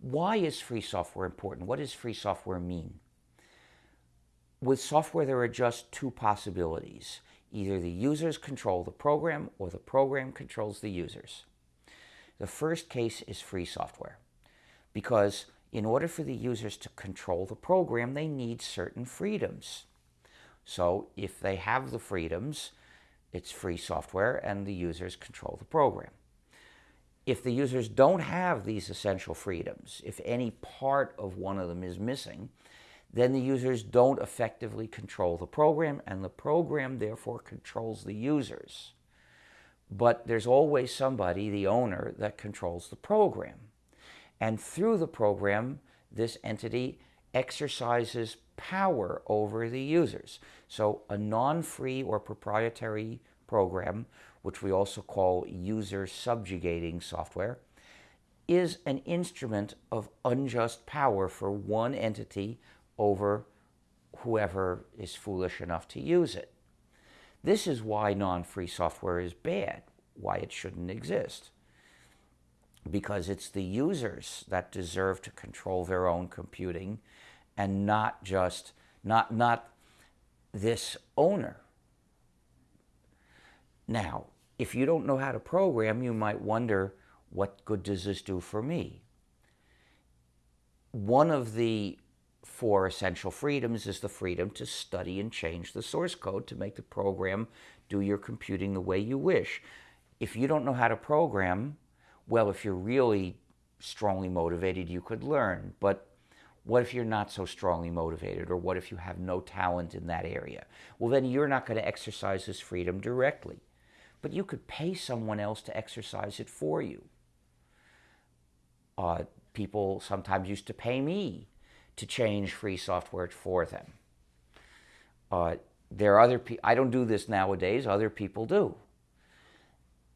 Why is free software important? What does free software mean? With software, there are just two possibilities. Either the users control the program or the program controls the users. The first case is free software because in order for the users to control the program, they need certain freedoms. So if they have the freedoms, it's free software and the users control the program. If the users don't have these essential freedoms, if any part of one of them is missing, then the users don't effectively control the program and the program therefore controls the users. But there's always somebody, the owner, that controls the program. And through the program, this entity exercises power over the users. So a non-free or proprietary program, which we also call user subjugating software, is an instrument of unjust power for one entity over whoever is foolish enough to use it. This is why non-free software is bad, why it shouldn't exist because it's the users that deserve to control their own computing and not just not not this owner. Now if you don't know how to program you might wonder what good does this do for me? One of the four essential freedoms is the freedom to study and change the source code to make the program do your computing the way you wish. If you don't know how to program well, if you're really strongly motivated, you could learn. But what if you're not so strongly motivated? Or what if you have no talent in that area? Well, then you're not going to exercise this freedom directly. But you could pay someone else to exercise it for you. Uh, people sometimes used to pay me to change free software for them. Uh, there are other people, I don't do this nowadays, other people do.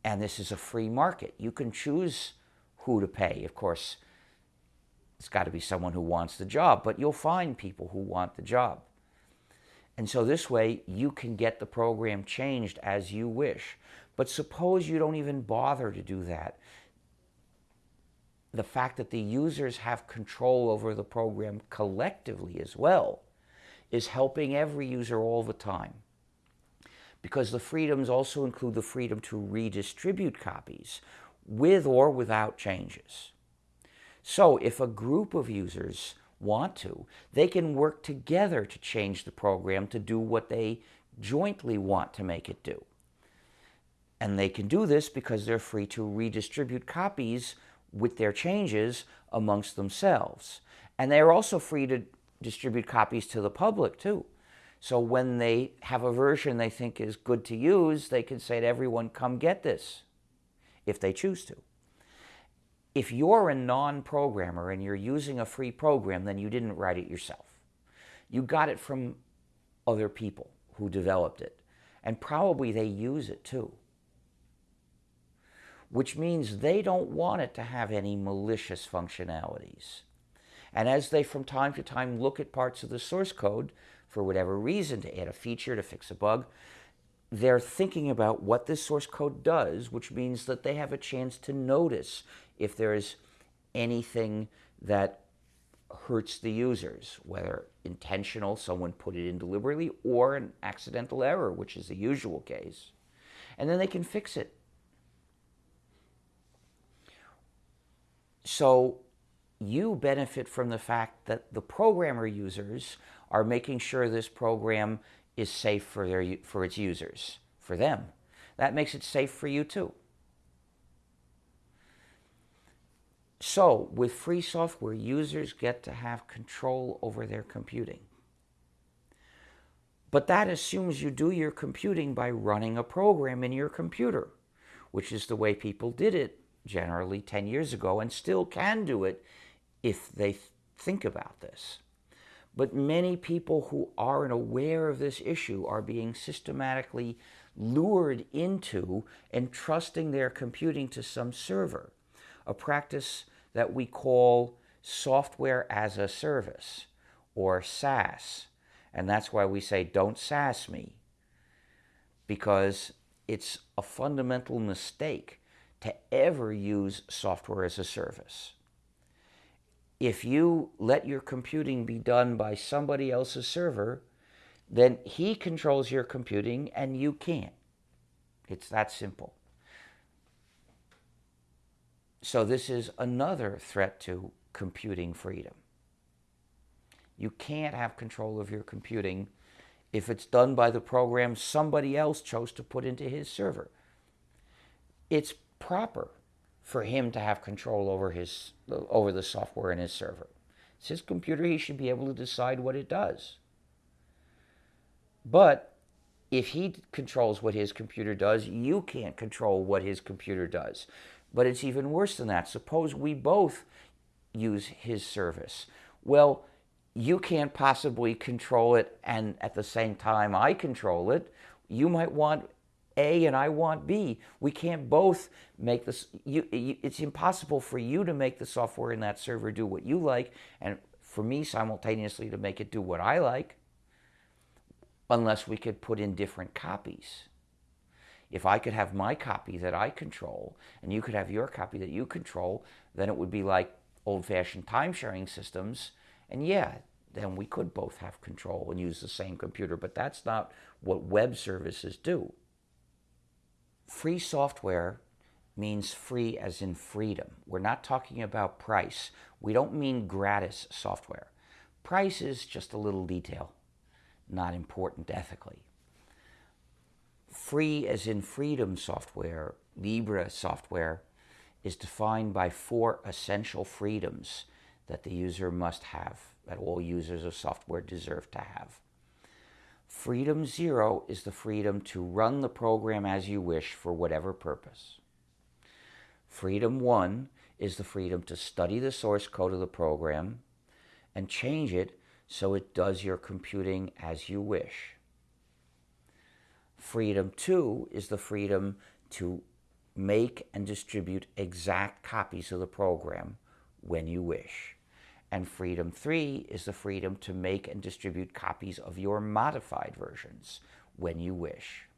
And this is a free market. You can choose who to pay. Of course, it's got to be someone who wants the job, but you'll find people who want the job. And so this way, you can get the program changed as you wish. But suppose you don't even bother to do that. The fact that the users have control over the program collectively as well is helping every user all the time because the freedoms also include the freedom to redistribute copies with or without changes. So if a group of users want to, they can work together to change the program to do what they jointly want to make it do. And they can do this because they're free to redistribute copies with their changes amongst themselves. And they're also free to distribute copies to the public too. So when they have a version they think is good to use, they can say to everyone, come get this, if they choose to. If you're a non-programmer and you're using a free program, then you didn't write it yourself. You got it from other people who developed it. And probably they use it too. Which means they don't want it to have any malicious functionalities. And as they from time to time look at parts of the source code, for whatever reason, to add a feature, to fix a bug, they're thinking about what this source code does, which means that they have a chance to notice if there's anything that hurts the users, whether intentional, someone put it in deliberately, or an accidental error, which is the usual case. And then they can fix it. So you benefit from the fact that the programmer users are making sure this program is safe for, their, for its users, for them. That makes it safe for you too. So, with free software, users get to have control over their computing. But that assumes you do your computing by running a program in your computer, which is the way people did it generally 10 years ago and still can do it if they think about this. But many people who aren't aware of this issue are being systematically lured into entrusting their computing to some server, a practice that we call software as a service or SaaS. And that's why we say, don't SaaS me, because it's a fundamental mistake to ever use software as a service if you let your computing be done by somebody else's server, then he controls your computing and you can't. It's that simple. So, this is another threat to computing freedom. You can't have control of your computing if it's done by the program somebody else chose to put into his server. It's proper for him to have control over his over the software in his server. It's his computer, he should be able to decide what it does. But if he controls what his computer does, you can't control what his computer does. But it's even worse than that. Suppose we both use his service. Well, you can't possibly control it and at the same time I control it. You might want A and I want B. We can't both make this. You, you, it's impossible for you to make the software in that server do what you like, and for me simultaneously to make it do what I like, unless we could put in different copies. If I could have my copy that I control and you could have your copy that you control, then it would be like old fashioned time sharing systems and yeah, then we could both have control and use the same computer, but that's not what web services do. Free software means free as in freedom. We're not talking about price. We don't mean gratis software. Price is just a little detail, not important ethically. Free as in freedom software, Libre software, is defined by four essential freedoms that the user must have, that all users of software deserve to have. Freedom zero is the freedom to run the program as you wish for whatever purpose. Freedom one is the freedom to study the source code of the program and change it so it does your computing as you wish. Freedom two is the freedom to make and distribute exact copies of the program when you wish. And freedom three is the freedom to make and distribute copies of your modified versions when you wish.